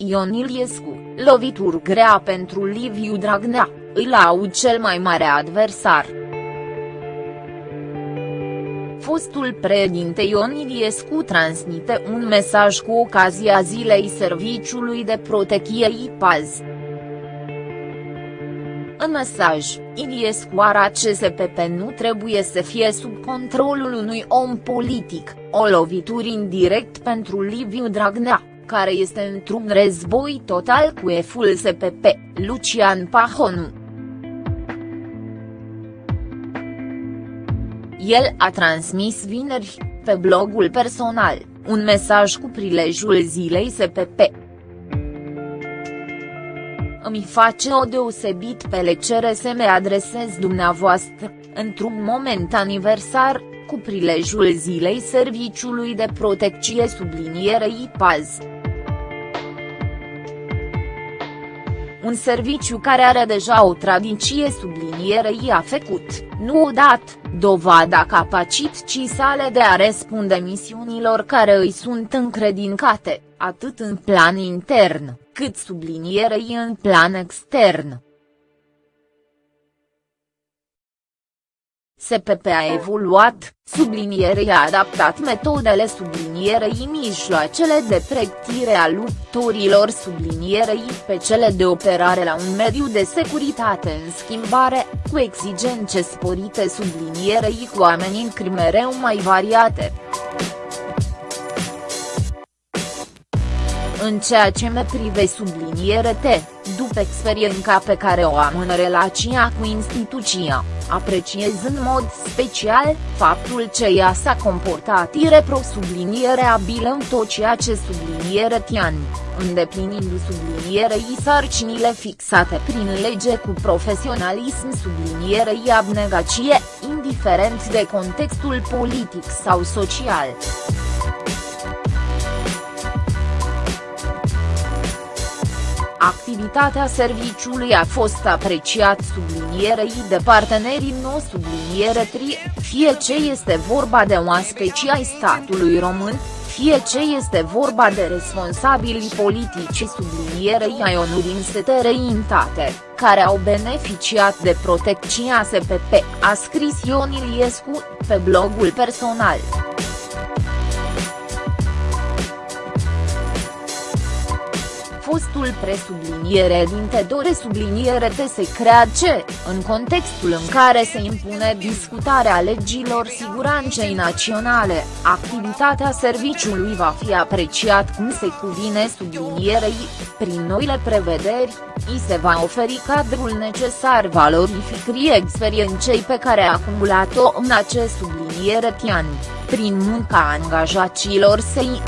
Ion Iliescu, lovituri grea pentru Liviu Dragnea, îl au cel mai mare adversar. Fostul președinte Ion Iliescu transmite un mesaj cu ocazia zilei Serviciului de Protecție IPAZ. În mesaj, Iliescu arată că SPP nu trebuie să fie sub controlul unui om politic, o lovitură indirect pentru Liviu Dragnea, care este într-un război total cu eful SPP, Lucian Pahonu. El a transmis vineri, pe blogul personal, un mesaj cu prilejul zilei SPP. Îmi face o deosebit plăcere să me adresez dumneavoastră, într-un moment aniversar, cu prilejul zilei Serviciului de Protecție sublinierei PAZ. Un serviciu care are deja o tradiție sublinierei a făcut, nu odată, dovada capacității sale de a răspunde misiunilor care îi sunt încredincate, atât în plan intern, cât sublinierei în plan extern. SPP a evoluat, sublinierei a adaptat metodele sublinierei mijloacele de pregătire a luptorilor sublinierei pe cele de operare la un mediu de securitate în schimbare, cu exigențe sporite sublinierei cu amenințări mereu mai variate. În ceea ce me prive subliniere T, după experiența pe care o am în relația cu instituția, apreciez în mod special, faptul că ea s-a comportat irepro subliniere abilă în tot ceea ce subliniere tian, îndeplinindu sublinierei sarcinile fixate prin lege cu profesionalism sublinierei abnegație, indiferent de contextul politic sau social. Activitatea serviciului a fost apreciat sublinierei de partenerii no subliniere tri, fie ce este vorba de oaspeci ai statului român, fie ce este vorba de responsabili politici sublinierei ai ONU din străinătate, care au beneficiat de protecția SPP, a scris Ion Iliescu, pe blogul personal. Fostul presubliniere dinte dore subliniere te se crea ce, în contextul în care se impune discutarea legilor siguranței naționale, activitatea serviciului va fi apreciat cum se cuvine sublinierei, prin noile prevederi, i se va oferi cadrul necesar valorificării experienței pe care a acumulat-o în acest subliniere tian, prin munca angajaților săi.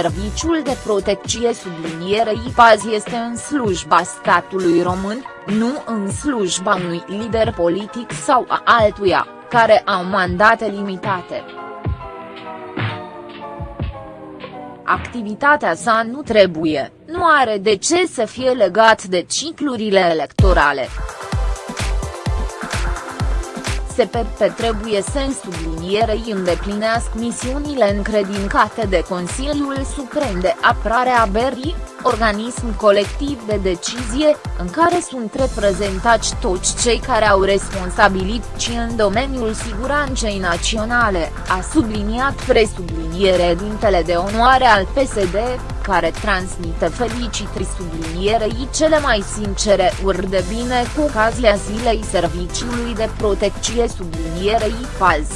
Serviciul de protecție sublinierei PAZ este în slujba statului român, nu în slujba unui lider politic sau a altuia, care au mandate limitate. Activitatea sa nu trebuie, nu are de ce să fie legat de ciclurile electorale. SPP trebuie să în sublinierei îndeplinească misiunile încredincate de Consiliul Suprem de Apărare a Berii, organism colectiv de decizie, în care sunt reprezentați toți cei care au responsabilități în domeniul siguranței naționale, a subliniat presubliniere dintele de onoare al PSD, care transmite felicitări sublinierei cele mai sincere uri de bine cu ocazia zilei Serviciului de Protecție sublinierei FAZ.